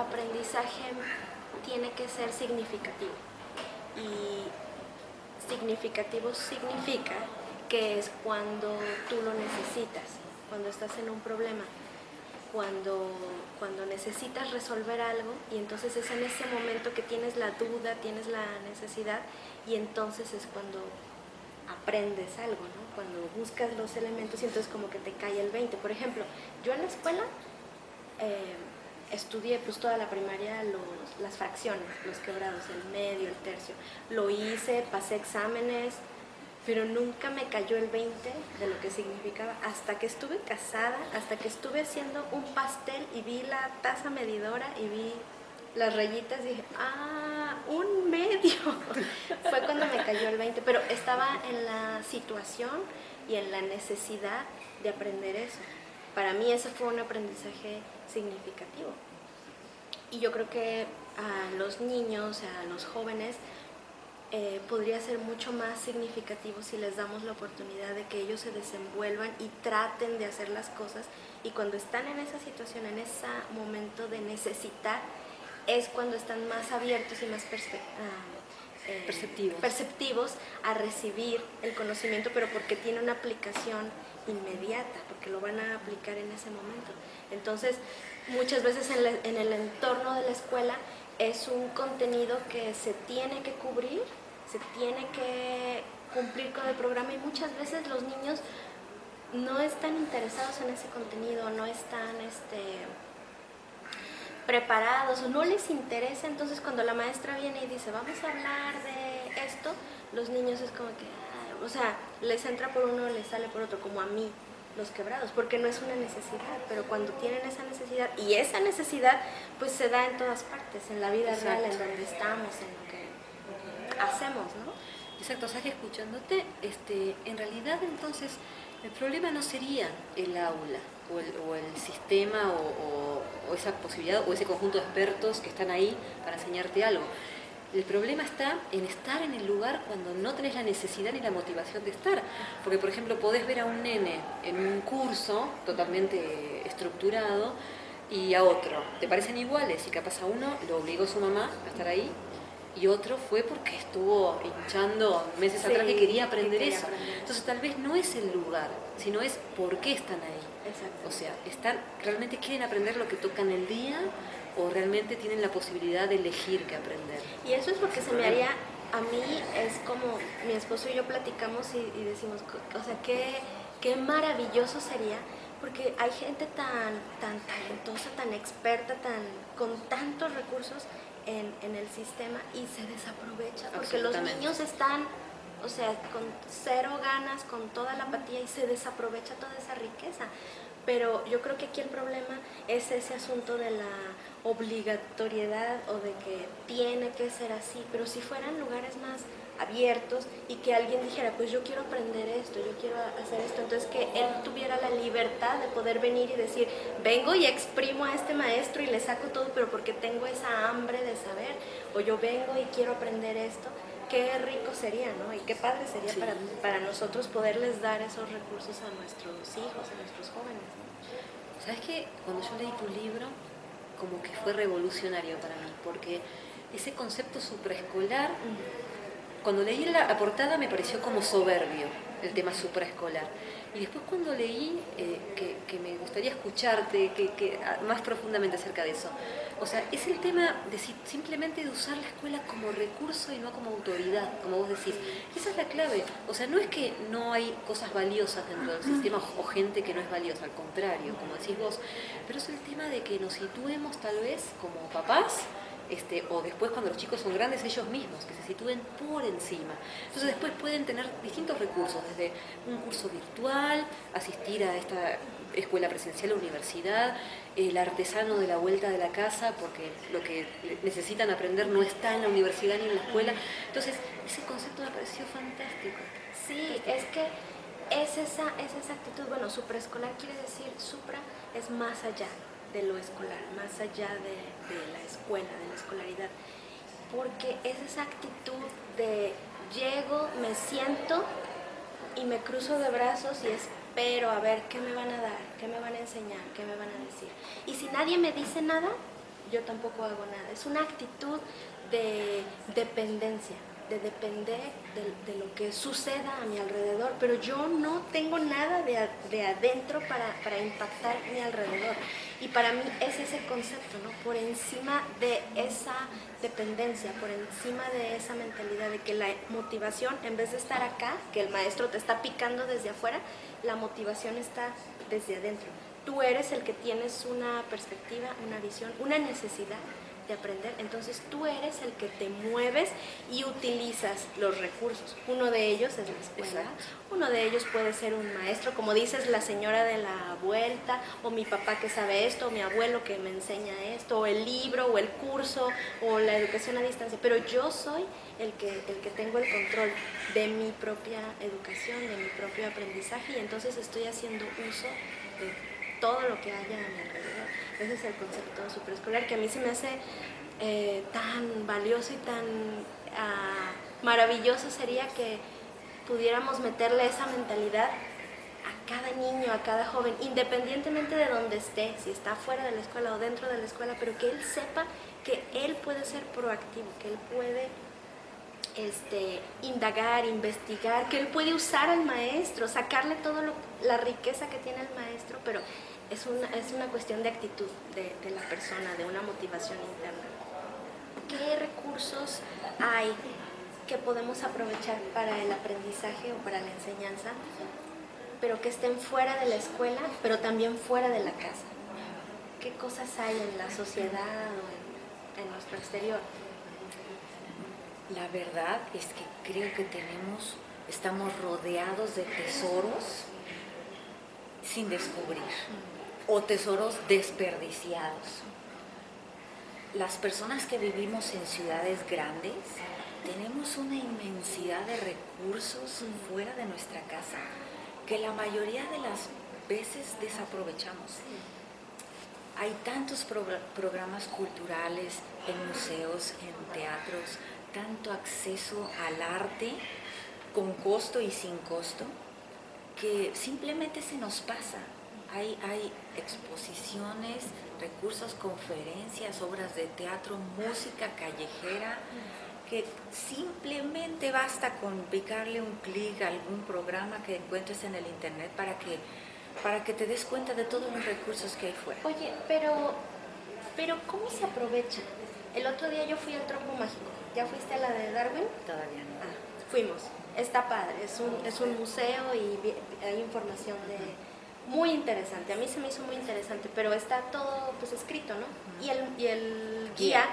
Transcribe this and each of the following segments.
aprendizaje tiene que ser significativo. Y significativo significa que es cuando tú lo necesitas, cuando estás en un problema, cuando, cuando necesitas resolver algo y entonces es en ese momento que tienes la duda, tienes la necesidad y entonces es cuando aprendes algo, ¿no? Cuando buscas los elementos y entonces como que te cae el 20. Por ejemplo, yo en la escuela eh, estudié pues toda la primaria los, las fracciones, los quebrados, el medio, el tercio. Lo hice, pasé exámenes, pero nunca me cayó el 20 de lo que significaba. Hasta que estuve casada, hasta que estuve haciendo un pastel y vi la taza medidora y vi las rayitas, dije, ah, un medio. Fue cuando me cayó el 20, pero estaba en la situación y en la necesidad de aprender eso. Para mí ese fue un aprendizaje significativo. Y yo creo que a los niños, a los jóvenes, eh, podría ser mucho más significativo si les damos la oportunidad de que ellos se desenvuelvan y traten de hacer las cosas y cuando están en esa situación, en ese momento de necesitar, es cuando están más abiertos y más ah, eh, perceptivos. perceptivos a recibir el conocimiento, pero porque tiene una aplicación inmediata, porque lo van a aplicar en ese momento. Entonces, muchas veces en, el entorno de la escuela es un contenido que se tiene que cubrir, se tiene que cumplir con el programa y muchas veces los niños no están interesados en ese contenido, no están este, preparados o no les interesa, entonces cuando la maestra viene y dice vamos a hablar de esto, los niños es como que, o sea, les entra por uno, les sale por otro, como a mí los quebrados, porque no es una necesidad, pero cuando tienen esa necesidad, y esa necesidad pues se da en todas partes, en la vida real, en donde estamos, en lo que hacemos, ¿no? Exacto, o sea que escuchándote, este, en realidad entonces el problema no sería el aula o el, sistema o, o esa posibilidad o ese conjunto de expertos que están ahí para enseñarte algo. El problema está en estar en el lugar cuando no tenés la necesidad ni la motivación de estar. Porque, por ejemplo, podés ver a un nene en un curso totalmente estructurado y a otro. Te parecen iguales y capaz a uno lo obligó su mamá a estar ahí y otro fue porque estuvo hinchando meses atrás que quería aprender eso. Entonces tal vez no es el lugar, sino es por qué están ahí. O sea, están, realmente quieren aprender lo que tocan el día o realmente tienen la posibilidad de elegir qué aprender. Y eso es lo que se me haría, a mí es como mi esposo y yo platicamos y, decimos, o sea, qué, qué maravilloso sería, porque hay gente tan, tan talentosa, tan experta, tan, con tantos recursos en, en el sistema y se desaprovecha, porque los niños están o sea, con cero ganas, con toda la apatía y se desaprovecha toda esa riqueza. Pero yo creo que aquí el problema es ese asunto de la obligatoriedad o de que tiene que ser así, pero si fueran lugares más abiertos y que alguien dijera, pues yo quiero aprender esto, yo quiero hacer esto, entonces que él tuviera la libertad de poder venir y decir, vengo y exprimo a este maestro y le saco todo, pero porque tengo esa hambre de saber, o yo vengo y quiero aprender esto, qué rico sería, ¿no? Y qué padre sería para, para nosotros poderles dar esos recursos a nuestros hijos, a nuestros jóvenes. ¿Sabes qué? Cuando yo leí tu libro, como que fue revolucionario para mí, porque ese concepto supraescolar, cuando leí la portada me pareció como soberbio el tema supraescolar. Y después cuando leí, eh, que, me gustaría escucharte que, más profundamente acerca de eso, o sea, es el tema de simplemente de usar la escuela como recurso y no como autoridad, como vos decís. Esa es la clave. O sea, no es que no hay cosas valiosas dentro del sistema o gente que no es valiosa, al contrario, como decís vos. Pero es el tema de que nos situemos tal vez como papás, este, o después cuando los chicos son grandes ellos mismos, que se sitúen por encima. Entonces después pueden tener distintos recursos, desde un curso virtual, asistir a esta escuela presencial o universidad, el artesano de la vuelta de la casa, porque lo que necesitan aprender no está en la universidad ni en la escuela. Entonces ese concepto me pareció fantástico. Sí, es que es esa, es esa actitud, bueno, supraescolar quiere decir, supra es más allá, de lo escolar, más allá de, la escuela, de la escolaridad. Porque es esa actitud de llego, me siento y me cruzo de brazos y espero a ver qué me van a dar, qué me van a enseñar, qué me van a decir. Y si nadie me dice nada, yo tampoco hago nada. Es una actitud de dependencia de depender de, lo que suceda a mi alrededor, pero yo no tengo nada de, de adentro para, para, impactar mi alrededor. Y para mí es ese concepto, ¿no? Por encima de esa dependencia, por encima de esa mentalidad de que la motivación, en vez de estar acá, que el maestro te está picando desde afuera, la motivación está desde adentro. Tú eres el que tienes una perspectiva, una visión, una necesidad aprender, entonces tú eres el que te mueves y utilizas los recursos. Uno de ellos es la escuela, uno de ellos puede ser un maestro, como dices, la señora de la vuelta, o mi papá que sabe esto, o mi abuelo que me enseña esto, o el libro, o el curso, o la educación a distancia, pero yo soy el que, el que tengo el control de mi propia educación, de mi propio aprendizaje, y entonces estoy haciendo uso de todo lo que haya a mi alrededor. Ese es el concepto superescolar que a mí se me hace eh, tan valioso y tan ah, maravilloso sería que pudiéramos meterle esa mentalidad a cada niño, a cada joven, independientemente de donde esté, si está fuera de la escuela o dentro de la escuela, pero que él sepa que él puede ser proactivo, que él puede este, indagar, investigar, que él puede usar al maestro, sacarle toda la riqueza que tiene el maestro, pero es una, es una cuestión de actitud de, la persona, de una motivación interna. ¿Qué recursos hay que podemos aprovechar para el aprendizaje o para la enseñanza, pero que estén fuera de la escuela, pero también fuera de la casa? ¿Qué cosas hay en la sociedad o en nuestro exterior? La verdad es que creo que tenemos, estamos rodeados de tesoros sin descubrir o tesoros desperdiciados. Las personas que vivimos en ciudades grandes tenemos una inmensidad de recursos fuera de nuestra casa que la mayoría de las veces desaprovechamos. Hay tantos programas culturales en museos, en teatros, tanto acceso al arte con costo y sin costo, que simplemente se nos pasa hay, hay exposiciones, recursos, conferencias, obras de teatro, música callejera, que simplemente basta con picarle un clic a algún programa que encuentres en el internet para que, para que te des cuenta de todos los recursos que hay fuera. Oye, pero, pero ¿cómo se aprovecha? El otro día yo fui al Trompo Mágico. ¿Ya fuiste a la de Darwin? Todavía no. Ah, fuimos. Está padre, es un, es un museo y hay información de muy interesante, a mí se me hizo muy interesante, pero está todo pues escrito, ¿no? Y el, y el guía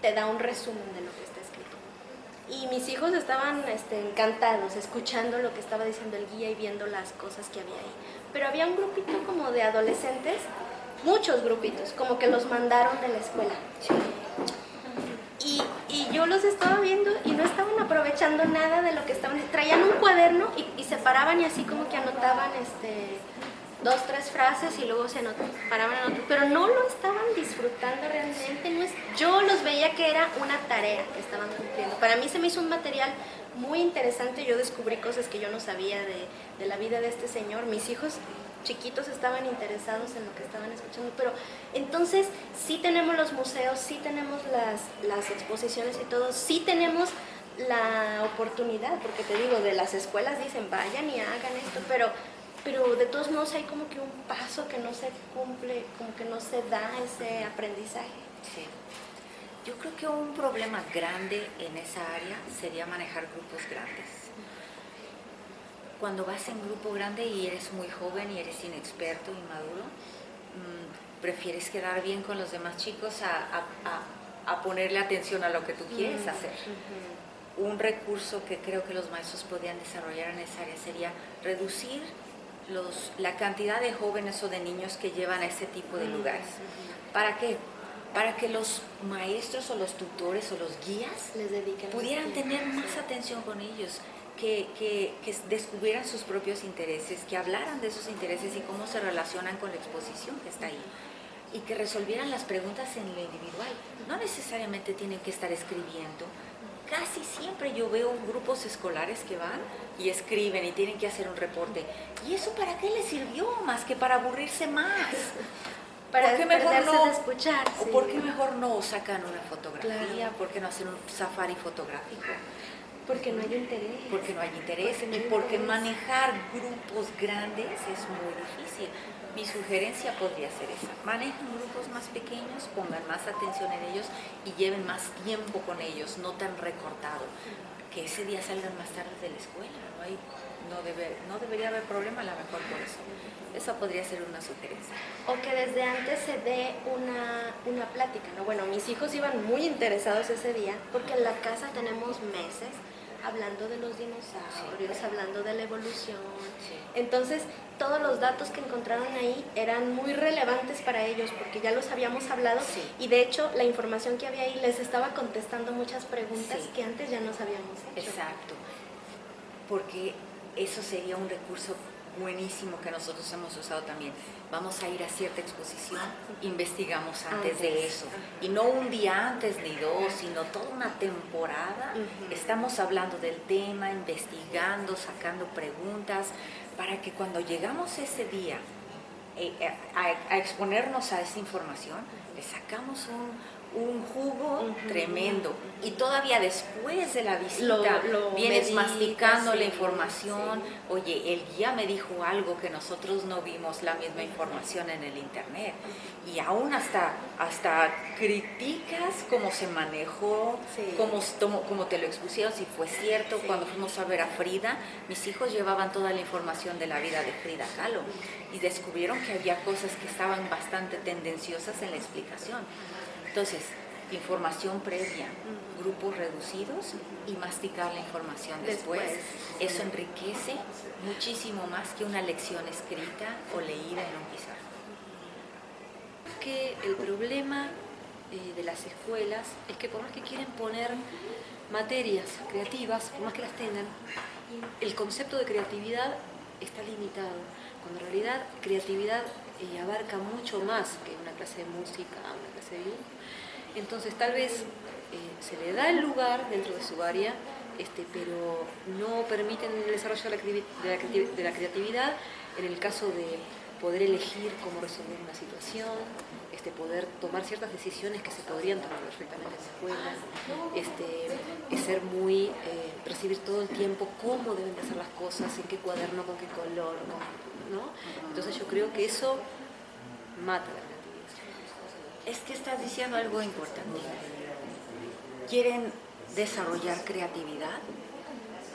te da un resumen de lo que está escrito. Y mis hijos estaban este, encantados escuchando lo que estaba diciendo el guía y viendo las cosas que había ahí. Pero había un grupito como de adolescentes, muchos grupitos, como que los mandaron de la escuela. Y, yo los estaba viendo y no estaban aprovechando nada de lo que estaban, traían un cuaderno y, se paraban y así como que anotaban este dos, tres frases y luego se paraban en otro, pero no lo estaban disfrutando realmente, no yo los veía que era una tarea que estaban cumpliendo. Para mí se me hizo un material muy interesante, yo descubrí cosas que yo no sabía de, de la vida de este señor, mis hijos chiquitos estaban interesados en lo que estaban escuchando, pero entonces sí tenemos los museos, sí tenemos las, exposiciones y todo, sí tenemos la oportunidad, porque te digo, de las escuelas dicen vayan y hagan esto, pero pero de todos modos hay como que un paso que no se cumple, como que no se da ese aprendizaje. Sí. Yo creo que un problema grande en esa área sería manejar grupos grandes. Cuando vas en grupo grande y eres muy joven y eres inexperto, inmaduro, mmm, prefieres quedar bien con los demás chicos a, a, a, ponerle atención a lo que tú quieres hacer. Un recurso que creo que los maestros podrían desarrollar en esa área sería reducir los, la cantidad de jóvenes o de niños que llevan a ese tipo de lugares. ¿Para qué? Para que los maestros o los tutores o los guías pudieran tener más atención con ellos, que, que, que, descubrieran sus propios intereses, que hablaran de esos intereses y cómo se relacionan con la exposición que está ahí y que resolvieran las preguntas en lo individual. No necesariamente tienen que estar escribiendo, casi siempre yo veo grupos escolares que van y escriben y tienen que hacer un reporte. ¿Y eso para qué les sirvió? Más que para aburrirse más. para ¿Por qué mejor no? de escuchar. ¿O sí. por qué mejor no sacan una fotografía? Claro. ¿Por qué no hacen un safari fotográfico? Porque no hay interés. Porque no hay interés Porque no y porque interés. manejar grupos grandes es muy difícil. Mi sugerencia podría ser esa. Manejen grupos más pequeños, pongan más atención en ellos y lleven más tiempo con ellos, no tan recortado. Que ese día salgan más tarde de la escuela. No, hay, no, debe, no debería haber problema a lo mejor por eso. Eso podría ser una sugerencia. O que desde antes se dé una, una plática, ¿no? Bueno, mis hijos iban muy interesados ese día porque en la casa tenemos meses hablando de los dinosaurios, hablando de la evolución. Entonces, todos los datos que encontraron ahí eran muy relevantes para ellos porque ya los habíamos hablado Sí. y de hecho la información que había ahí les estaba contestando muchas preguntas que antes ya nos habíamos hecho. Exacto, porque eso sería un recurso buenísimo que nosotros hemos usado también. Vamos a ir a cierta exposición, investigamos antes de eso. ajá. Y no un día antes ni dos, sino toda una temporada. Estamos hablando del tema, investigando, sacando preguntas, para que cuando llegamos ese día eh, eh, a, a exponernos a esa información, le sacamos un, un jugo tremendo. Y todavía después de la visita, Lo- lo vienes masticando la sí, información. Oye, el guía me dijo algo que nosotros no vimos la misma información en el internet. Y aún hasta, hasta criticas cómo se manejó, Sí. cómo, te lo expusieron, si fue cierto. Cuando fuimos a ver a Frida, mis hijos llevaban toda la información de la vida de Frida Kahlo y descubrieron que había cosas que estaban bastante tendenciosas en la explicación. Entonces, información previa, grupos reducidos y masticar la información después. Después. Eso enriquece muchísimo más que una lección escrita o leída en un pizarrón. que el problema eh, de las escuelas es que por más que quieren poner materias creativas, por más que las tengan, el concepto de creatividad está limitado, cuando en realidad creatividad eh, abarca mucho más que una clase de música, una Entonces tal vez eh, se le da el lugar dentro de su área, este, pero no permiten el desarrollo de la, creatividad en el caso de poder elegir cómo resolver una situación, este, poder tomar ciertas decisiones que se podrían tomar perfectamente en la escuela, este, es ser muy, eh, percibir todo el tiempo cómo deben de hacer las cosas, en qué cuaderno, con qué color, ¿no? Entonces yo creo que eso mata la. Es que estás diciendo algo importante. Quieren desarrollar creatividad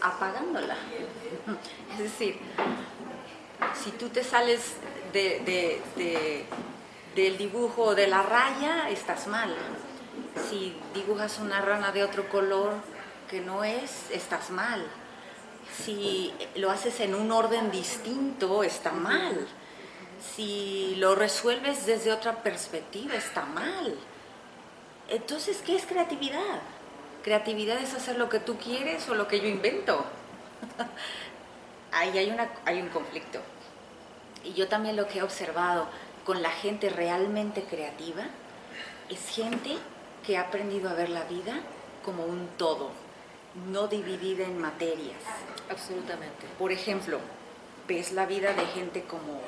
apagándola. Es decir, si tú te sales de- de- de- del dibujo de la raya, estás mal. Si dibujas una rana de otro color que no es, estás mal. Si lo haces en un orden distinto, está mal. Si lo resuelves desde otra perspectiva, está mal. Entonces, ¿qué es creatividad? Creatividad es hacer lo que tú quieres o lo que yo invento. Ahí hay, una, hay un conflicto. Y yo también lo que he observado con la gente realmente creativa es gente que ha aprendido a ver la vida como un todo, no dividida en materias. Absolutamente. Por ejemplo, ves la vida de gente como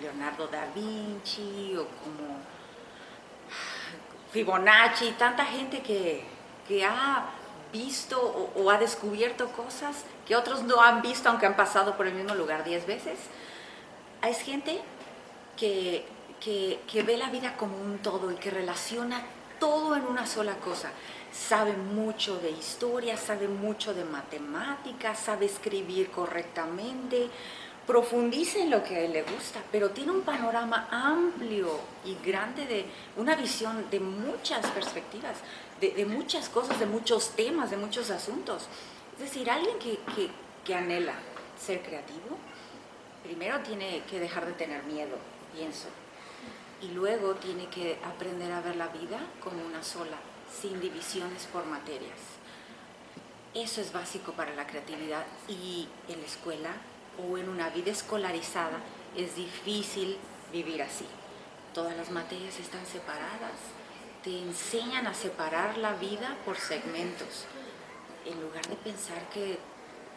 Leonardo da Vinci o como Fibonacci, tanta gente que, que ha visto o, o ha descubierto cosas que otros no han visto aunque han pasado por el mismo lugar diez veces. Hay gente que, que, que ve la vida como un todo y que relaciona todo en una sola cosa. Sabe mucho de historia, sabe mucho de matemáticas, sabe escribir correctamente, profundiza en lo que a él le gusta, pero tiene un panorama amplio y grande de una visión de muchas perspectivas, de, de muchas cosas, de muchos temas, de muchos asuntos. Es decir, alguien que, que, que anhela ser creativo, primero tiene que dejar de tener miedo, pienso, y luego tiene que aprender a ver la vida como una sola, sin divisiones por materias. Eso es básico para la creatividad y en la escuela o en una vida escolarizada es difícil vivir así. Todas las materias están separadas, te enseñan a separar la vida por segmentos, en lugar de pensar que,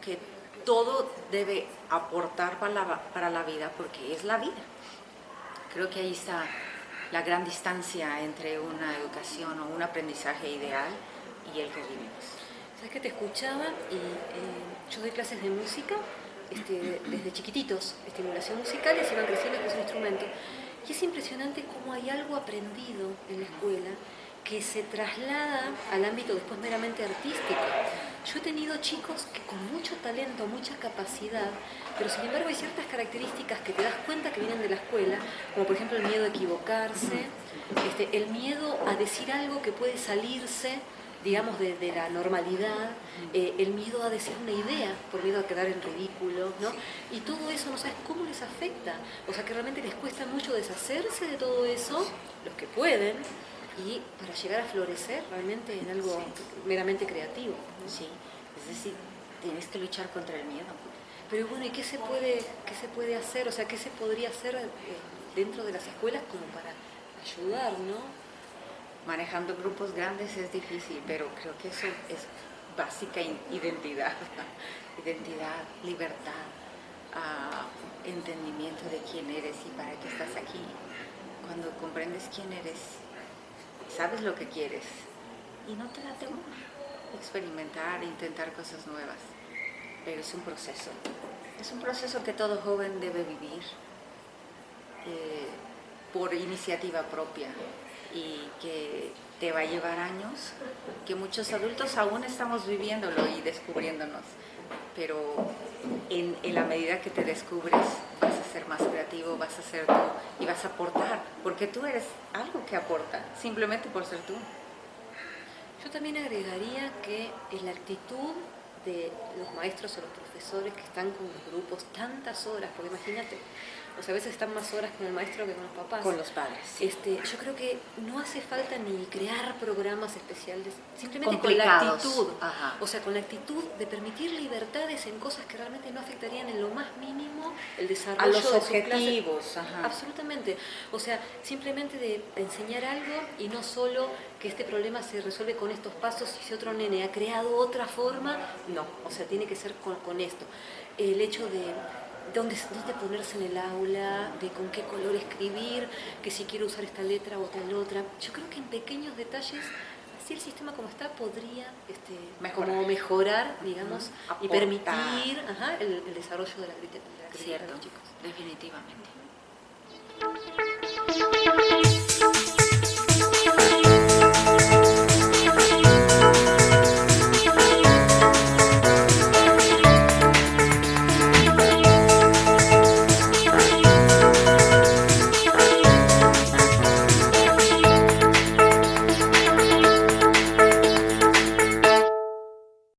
que todo debe aportar para la, para la vida porque es la vida. Creo que ahí está la gran distancia entre una educación o un aprendizaje ideal y el que vivimos. Sabes que te escuchaba y eh, yo doy clases de música este, desde chiquititos, estimulación musical, y se van creciendo con su instrumento. Y es impresionante cómo hay algo aprendido en la escuela que se traslada al ámbito después meramente artístico. Yo he tenido chicos que con mucho talento, mucha capacidad, pero sin embargo hay ciertas características que te das cuenta que vienen de la escuela, como por ejemplo el miedo a equivocarse, este, el miedo a decir algo que puede salirse digamos, de, la normalidad, eh, el miedo a decir una idea por miedo a quedar en ridículo, ¿no? Y todo eso no sabes cómo les afecta. O sea que realmente les cuesta mucho deshacerse de todo eso, los que pueden, y para llegar a florecer realmente en algo meramente creativo. Sí, es decir, tienes que luchar contra el miedo. Pero bueno, ¿y qué se puede, qué se puede hacer? O sea, ¿qué se podría hacer eh, dentro de las escuelas como para ayudar, no? Manejando grupos grandes es difícil, pero creo que eso es básica identidad, identidad, libertad, ah, entendimiento de quién eres y para qué estás aquí. Cuando comprendes quién eres, sabes lo que quieres y no te da temor experimentar, intentar cosas nuevas. Pero es un proceso. Es un proceso que todo joven debe vivir eh, por iniciativa propia y que te va a llevar años, que muchos adultos aún estamos viviéndolo y descubriéndonos. Pero en, en la medida que te descubres, vas a ser más creativo, vas a ser tú y vas a aportar, porque tú eres algo que aporta, simplemente por ser tú. Yo también agregaría que es la actitud de los maestros o los profesores que están con los grupos tantas horas, porque imagínate, o sea, a veces están más horas con el maestro que con los papás. Con los padres. Este, yo creo que no hace falta ni crear programas especiales, simplemente con la actitud. O sea, con la actitud de permitir libertades en cosas que realmente no afectarían en lo más mínimo el desarrollo a los de objetivos. Absolutamente. O sea, simplemente de enseñar algo y no solo que este problema se resuelve con estos pasos y si otro nene ha creado otra forma, no. O sea, tiene que ser con, con esto. El hecho de dónde, dónde ponerse en el aula, de con qué color escribir, que si quiero usar esta letra o tal otra. Yo creo que en pequeños detalles así el sistema como está podría este, mejorar. Como mejorar, digamos, y permitir el, desarrollo de la, de la de los chicos. Definitivamente.